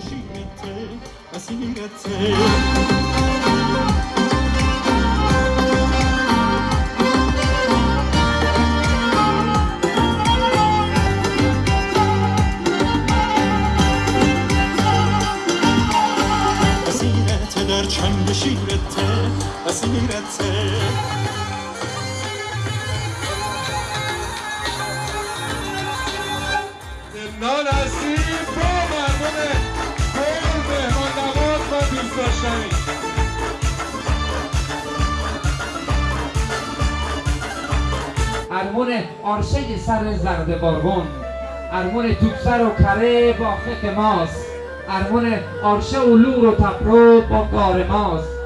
شیرته اسیرته اسیرته در چنگ شیرته اسیرته ارمون آرشه سر زرد بارون. ارمون توپسر و کره با خک ماست. ارمون آرشه و لور و تپرو با گار ماست.